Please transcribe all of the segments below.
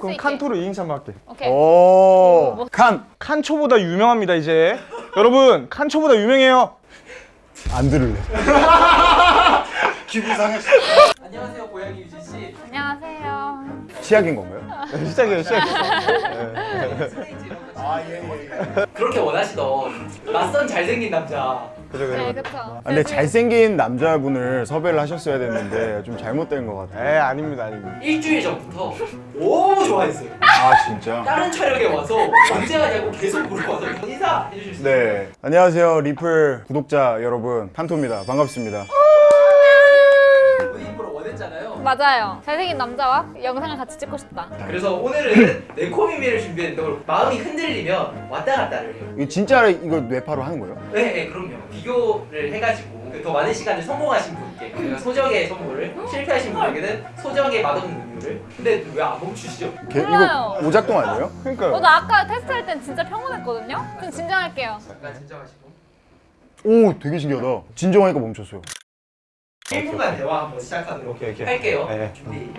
그럼. 칸토로 2인칭 한번 할게 오케이. 오. 칸. 칸초보다 유명합니다 이제 여러분 칸초보다 유명해요 안 들을래. 안녕하세요 고양이 유진 씨. 안녕하세요. 치약인 건가요? 네, 시작이에요 시작이에요 아 예. 그렇게 원하시던 낯선 잘생긴 남자. 그죠 네, 그죠 그쵸. 아, 근데 잘생긴 남자분을 섭외를 하셨어야 됐는데 좀 잘못된 것 같아요. 에 아닙니다 아닙니다 일주일 전부터 너무 좋아했어요. 아 진짜? 다른 촬영에 와서 언제 하냐고 계속 물어봐서 인사 해주실 수 있어요? 네. 안녕하세요 리플 구독자 여러분 판토입니다. 반갑습니다. 본인 프로 원했잖아요. 맞아요. 잘생긴 남자와 영상을 같이 찍고 싶다. 그래서 오늘은 네코미미를 준비했는데 마음이 흔들리면 왔다 갔다를 해요. 이거 진짜 이거 뇌파로 하는 거예요? 네, 네 그럼요. 비교를 해가지고 그더 많은 시간을 성공하신 분께 그러니까 소정의 선물을 실패하신 분에게는 소정의 맛없는 음료를 근데 왜 안 멈추시죠? 개-. 이거 오작동 아니에요? 그러니까요 어, 나 아까 테스트할 땐 진짜 평온했거든요? 좀 진정할게요. 잠깐 진정하시고 오 되게 신기하다. 진정하니까 멈췄어요. 1분간 대화 한번 시작하도록 오케이, 오케이. 할게요 네. 준비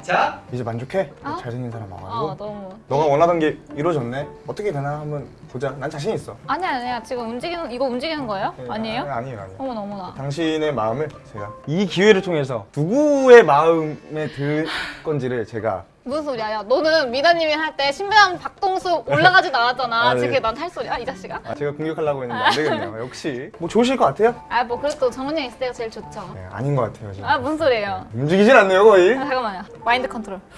시작 이제 만족해? 어? 잘생긴 사람 와가지고 어, 너무. 너가 원하던 게 이루어졌네 어떻게 되나 한번 보자 난 자신 있어 아니야, 아니야. 지금 움직이는, 이거 움직이는 거예요? 네, 아니에요? 아니, 아니에요 아니에요 어머나, 어머나. 당신의 마음을 제가 이 기회를 통해서 누구의 마음에 들 건지를 제가 무슨 소리야? 야, 너는 미나님이 할 때 신비한 박동수 올라가지도 않았잖아. 아, 네. 지금 난할 소리야, 이 자식아? 아, 제가 공격하려고 했는데 안 되겠네요 역시 뭐 좋으실 것 같아요? 아, 뭐 그래도 정은이 있을 때가 제일 좋죠. 네, 아닌 것 같아요 지금 아, 무슨 소리예요? 움직이질 않네요 거의 아, 잠깐만요. 마인드 컨트롤.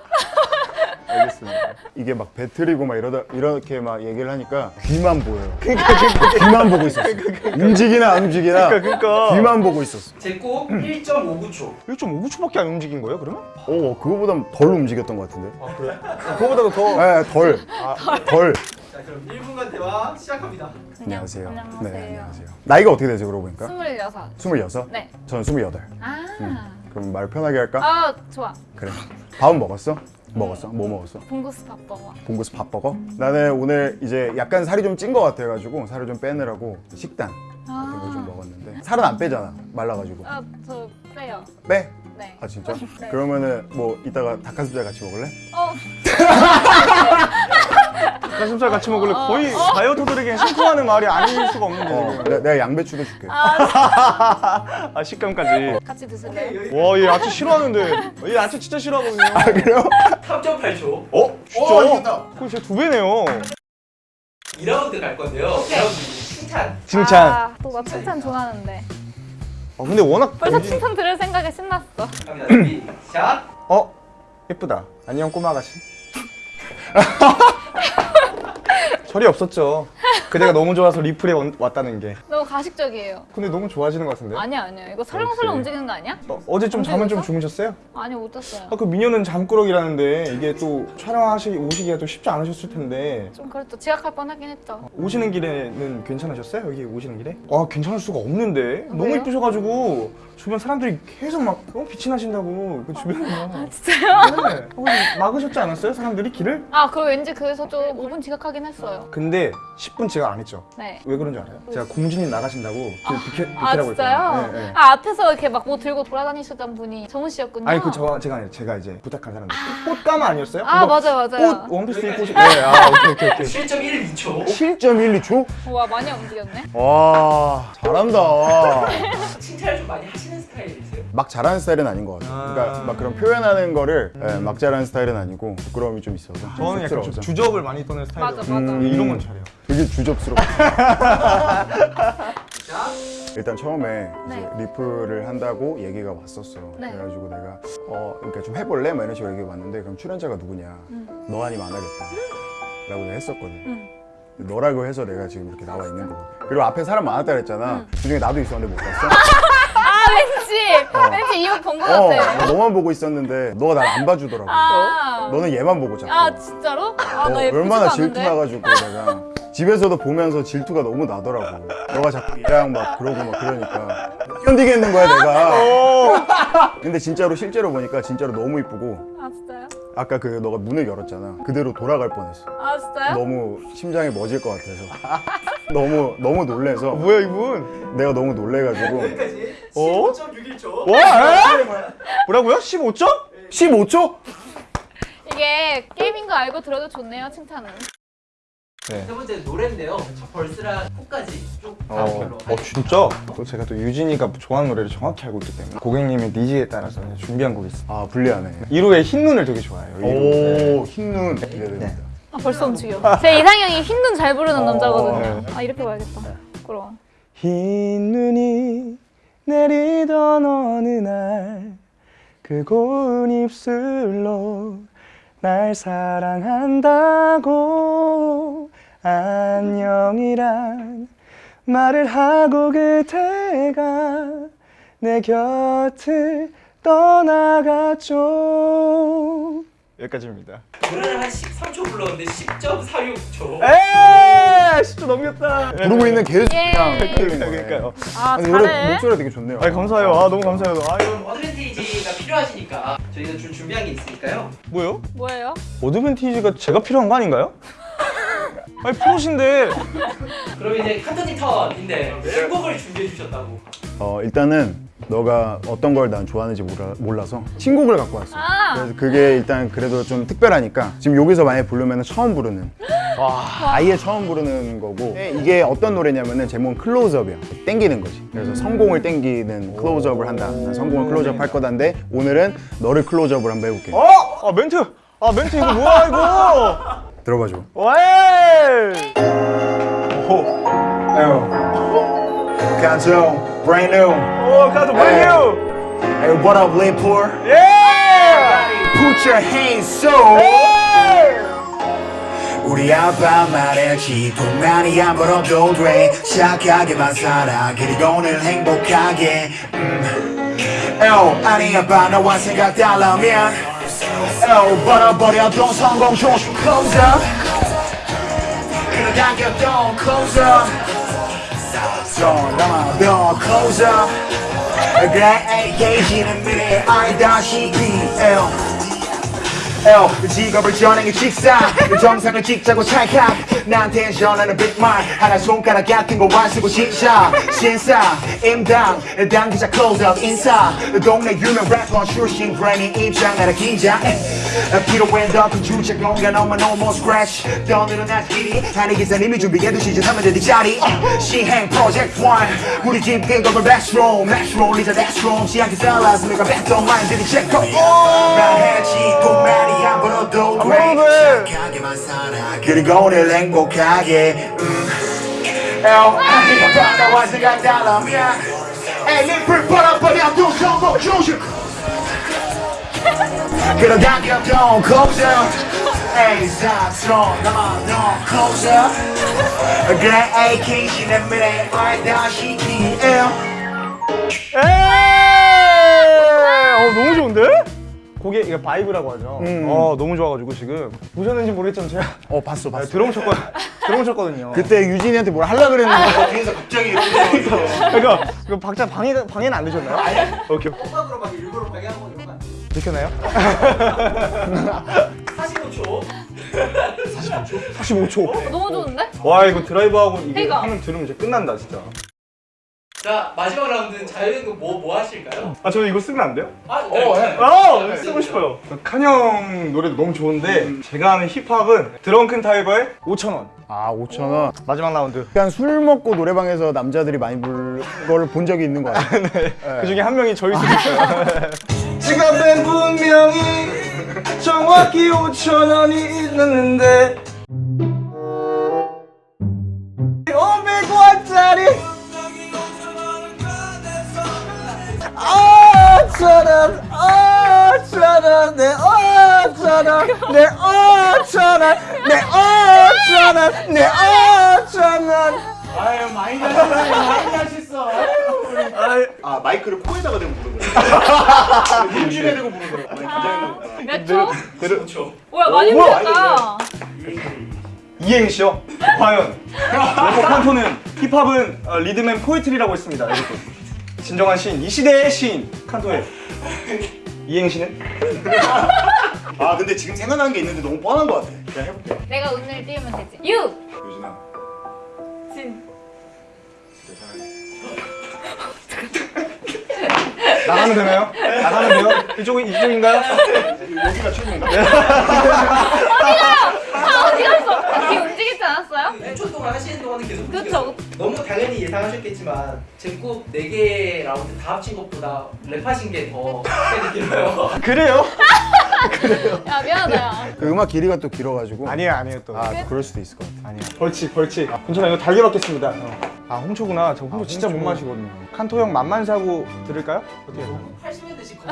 알겠습니다 이게 막 배틀이고 막 이러다 이렇게 막 얘기를 하니까 귀만 보여요. 그러니까 그러니까 귀만 보고 있었어. 움직이나 안 움직이나 그러니까 귀만 보고 있었어. 제곱 1.59초 1.5초밖에 안 움직인 거예요 그러면? 오 그거보다 덜 움직였던 것 같은데. 아 그래? 그거보다도 더 네, 덜. 덜. 자 그럼 1분간 대화 시작합니다 안녕하세요. 안녕하세요. 네, 안녕하세요. 나이가 어떻게 되세요, 그러고 보니까? 스물여섯. 스물여섯? 네. 저는 스물여덟. 아, 그럼 말 편하게 할까? 아 좋아. 그래. 밥은 먹었어? 먹었어? 뭐 먹었어? 봉구스 밥 먹어. 봉구스 밥 먹어? 나는 오늘 이제 약간 살이 좀 찐 것 같아가지고 살을 좀 빼느라고 식단 같은 거좀 아, 먹었는데 살은 안 빼잖아 말라가지고 아, 저 빼요. 빼? 네. 아 진짜? 네. 그러면은 뭐 이따가 닭가슴살 같이 먹을래? 어, 닭가슴살 같이 먹을래 어. 거의 다이어터들에게 심쿵하는 말이 아닐 수가 없는데 어, 내, 내가 양배추도 줄게 아, 아 식감까지 같이 드실래요? 와얘 야채 싫어하는데 얘 야채 진짜 싫어하거든요 아 그래요? 3.8초 어? 진짜? 어, 이겼다. 그거 진짜 두 배네요 2라운드 갈 건데요 2라운드 칭찬 칭찬 아, 또나 칭찬 좋아하는데. 어 근데 워낙 벌써 왠지- 칭찬 들을 생각에 신났어. 갑니다 시작 어? 예쁘다 안녕 꼬마 아가씨 철이 없었죠 그대가 너무 좋아서 리플에 온- 왔다는 게 너무 가식적이에요. 근데 너무 좋아지는 것 같은데 아니야, 아니야. 이거 설렁설렁. 움직이는 거 아니야? 어, 어제 좀 잠은 좀? 주무셨어요? 아니, 못 잤어요. 아, 그 미녀는 잠꾸러기라는데 이게 또 촬영하시 오시기가 또 쉽지 않으셨을 텐데 좀 그래도 지각할 뻔하긴 했죠. 오시는 길에는 괜찮으셨어요? 여기 오시는 길에? 아 괜찮을 수가 없는데 너무 왜요? 이쁘셔가지고 주변 사람들이 계속 막 어, 빛이 나신다고 그 주변에서 진짜요? 네. 혹시 막으셨지 않았어요? 사람들이 길을? 아, 그리고 왠지 그래서 좀 5분 지각하긴 했어요. 근데 10분 제가 안 했죠 네. 왜 그런 줄 알아요? 제가 공주님 나가신다고 길 비켜, 아, 비키라고 진짜요? 했거든요 네, 네. 아, 앞에서 이렇게 막 뭐 들고 돌아다니시던 분이 정우 씨였군요. 아니 그 저, 제가 아니라 제가 이제 부탁한 사람들 꽃가마 아니었어요? 아, 그거 맞아요, 맞아요. 꽃 원피스 입고 오시... 네, 아 오케이 오케이 오케이 7.12초 7.12초? 와, 많이 움직였네. 와 잘한다 칭찬을 좀 많이 하시는 스타일이세요? 막 잘하는 스타일은 아닌 것 같아요 아. 그러니까 막 그런 표현하는 거를 예, 막 잘하는 스타일은 아니고 부끄러움이 좀 있어서 저는 약간 좀. 주접을 많이 떠는 스타일이에요 맞아, 맞아. 음. 이런 건 잘해요 되게 주접스럽고 자 일단 처음에 이제 네. 리플을 한다고 얘기가 왔었어. 네. 그래가지고 내가 어 그러니까 좀 해볼래? 막 이런 식으로 얘기가 왔는데 그럼 출연자가 누구냐? 너 아니면 안 하겠다. 라고 내가 했었거든. 음. 너라고 해서 내가 지금 이렇게 나와 있는 거거든. 그리고 앞에 사람 많았다 그랬잖아. 그 중에 나도 있었는데 못 봤어? 아, 왠지! 왠지 이거 본것 어, 같아. 나 너만 보고 있었는데 너가 날 안 봐주더라고. 아, 너는 얘만 보고 자꾸. 아 진짜로? 아, 어, 얼마나 질투 않은데. 나가지고 내가 집에서도 보면서 질투가 너무 나더라고. 너가 자꾸 얘랑 막 그러고 막 그러니까 못 견디겠는 거야 내가. 근데 진짜로 실제로 보니까 진짜로 너무 이쁘고 아 진짜요? 아까 그 너가 문을 열었잖아. 그대로 돌아갈 뻔했어. 아 진짜요? 너무 심장이 멎을 것 같아서. 너무 너무 놀래서 뭐야 이분? 내가 너무 놀래가지고 여기까지 어? 15.61초 와? 에? 뭐라고요? 15점? 15초? 이게 게임인 거 알고 들어도 좋네요, 칭찬은. 네. 세 번째 노래인데요. 첫 벌스랑 후까지 쭉 어, 어 진짜? 또 제가 또 유진이가 좋아하는 노래를 정확히 알고 있기 때문에 고객님의 니즈에 따라서 준비한 곡이 있어요. 아 불리하네 1호의 흰 눈을 되게 좋아해요. 1호. 네. 오 흰눈 기대됩니다 아, 벌써 움직여. 제 이상형이 흰눈 잘 부르는 남자거든요. 네. 아, 이렇게 봐야겠다. 그럼. 흰 눈이 내리던 어느 날 그 고운 입술로 날 사랑한다고 안녕이란 말을 하고 그대가 내 곁을 떠나갔죠. 여기까지입니다. 노래를 한 13초 불렀는데 10.46초. 에이 10초 넘겼다 부르고 있는 계속 예. 그냥 거예요 그러니까요 아, 아니, 노래 잘해. 목소리가 되게 좋네요 아 감사해요 아 너무 감사해요 아유 어드밴티지가 필요하시니까 저희가 좀 준비한 게 있으니까요. 뭐요? 뭐예요? 어드밴티지가 제가 필요한 거 아닌가요? 아니 프로신데 그럼 이제 카트니 턴인데 신곡을 준비해 주셨다고. 어 일단은 너가 어떤 걸 난 좋아하는지 몰라, 몰라 서 신곡을 갖고 왔어 아. 그래서 그게 일단 그래도 좀 특별하니까 지금 여기서 만약에 부르면 처음 부르는 아예 처음 부르는 거고 이게 어떤 노래냐면은 제목은 클로즈업이야 땡기는 거지. 그래서 성공을 땡기는 클로즈업을 한다. 난 성공을 클로즈업 할 거다인데 오늘은 너를 클로즈업을 한번 해볼게 어? 아 멘트. 아 멘트 이거 뭐야 이거? 들어봐줘. 왜 오, 간청 brand new. 오 가도 뭐예요 Hey what up 예 Put your hands so 우리 아빠 말했지 돈 많이 안 벌어도 돼 착하게만 살아 그리고 늘 행복하게. 음. 에오 아니 아빠 너와 생각 달라면. 에오 벌어버려도 성공 조심 close up. 그러다 겨 close up. 더 close up. 그래 깨지는 미래 아니다 시기 에오 L 직업을 전행해 직사. 그 정상을 찍자고 찰칵. 나한테 전하는 빅말 하나 손가락 같은 거안 쓰고 진짜. 신사 임당. 당기자 up 인사. 동네 유명 래퍼 출신 브랜이 입장 나라 긴장 필요해 더큰 주제 공간 엄마 no more scratch. 더 늘어난 길이. 아니 기사님이 준비해 두시지. 하면 되는 자리. 어, 시행 프로젝트 1 우리 집 next roll 이제 next room 시작이 살라서 내가 뱉던 마인드니 체크 말했지 돈 많이 안 벌어도 돼 착하게만 살아 그리고 오늘 행복하게. 음. 아니가 나와 생각 달라면 에이 리플 벌어버려 또 성공 조심 그러다 곁도 closer 에이 사스러운 나만 더 closer 그래 에이 kin신의 미래 알다 시기에요 어 너무 좋은데? 곡에 이게 바이브라고 하죠. 음. 어 너무 좋아가지고 지금 보셨는지 모르겠지만 제가 어 봤어 봤어 드럼 쳤거 드럼 쳤거든요. 그때 유진이한테 뭘 하려 그랬는데 뒤에서 갑자기 이러면서 그러니까 그 박자 방해 방해는 안 되셨나요? 아니. 오케이. 호박으로 막 일부러 방해한 거 이런 거안 돼. 들켰나요? 45초. 45초. 너무 좋은데? 와 이거 드라이브하고 이게 그러니까. 하면 들으면 이제 끝난다 진짜. 자 마지막 라운드는 자유연금 뭐뭐 하실까요? 아 저는 이거 쓰면 안 돼요? 아, 네. 어 쓰고 싶어요. 칸형 노래도 너무 좋은데 제가 하는 힙합은 드렁큰 타이거의 5천 원. 아 5천원 마지막 라운드. 약간 술 먹고 노래방에서 남자들이 많이 부르는 걸 본 적이 있는 거 같아요 그 중에 한 명이 저일 수도 있어요. 지갑엔 분명히 정확히 5천 원이 있는데 5천원 내 5천원 내 5천원 내 5천원 아유 많이 가셨어 많이 아이 아 마이크를 코에다가 대고 부르는 거야 힘줄에 대고 부르는 거야 몇 초? 내려 뭐야, 많이 불렸다. 이행시요? 과연. 로코 칸토는 힙합은 어, rhythm and poetry라고 했습니다 여러분. 진정한 시인 이 시대의 시인 칸토의 이행시는? 아 근데 지금 생각나는 게 있는데 너무 뻔한 거 같아 그냥 해볼게 내가 운을 띄우면 되지. 유! 유진아 진. 진짜 나가면 되나요? 나가면 돼요? 이쪽이 이쪽인가요? 여기가 출입니 다. 아 어디 갔어? 귀 움직이지 않았어요? 1초 동안 하시는 동안은 계속 그쵸. 움직였어요. 너무 당연히 예상하셨겠지만 제국 4개 라운드 다 합친 것보다 랩하신 게더 길어요. 그래요? 야 미안하다 야. 그 음악 길이가 또 길어가지고. 아니에요 아니에요 또. 아, 그럴 수도 있을 것 같아. 아니야. 벌칙, 벌칙. 괜찮아, 이거 달게 받겠습니다. 아, 홍초구나. 저 홍초 진짜 못 마시거든요. 칸토 형 만만사고 들을까요? 어떻게 해요? 80년 드실 거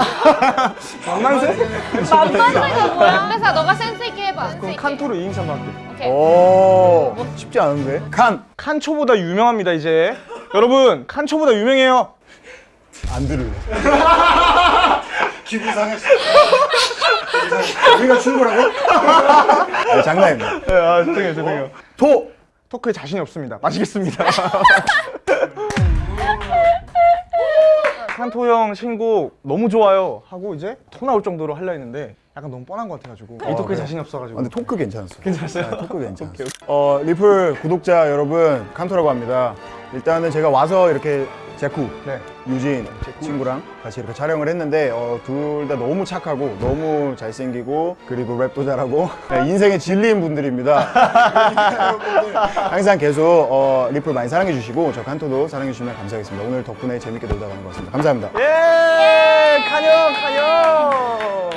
만만세? 만만세가 뭐야? 회사 너가. 센스 그럼. 칸토로 이인사 한번 할게요. 오케이. 오, 쉽지 않은데? 칸! 칸초보다 유명합니다, 이제. 여러분, 칸초보다 유명해요. 안 들을래. 기분 상했어. 우리가 충분하고? 아니, 장난입니다. 네, 아, 죄송해요, 죄송해요. 도! 토크에 자신이 없습니다. 마시겠습니다. 칸토 형 신곡 너무 좋아요 하고 이제 토 나올 정도로 하려 했는데 약간 너무 뻔한 것 같아가지고 이 토크에 그래. 자신이 아, 없어가지고 근데 토크 괜찮았어. 괜찮았어요? 네, 토크 괜찮았어. 어, 리플 구독자 여러분, 칸토라고 합니다. 일단은 제가 와서 이렇게 제쿠, 네. 유진 친구랑 같이 이렇게 촬영을 했는데 어, 둘 다 너무 착하고 너무 잘생기고 그리고 랩도 잘하고 네, 인생의 진리인 분들입니다. 항상 계속 어, 리플 많이 사랑해 주시고 저 칸토도 사랑해 주시면 감사하겠습니다. 오늘 덕분에 재밌게 놀다 가는 것 같습니다. 감사합니다. 예! 칸형, 칸형!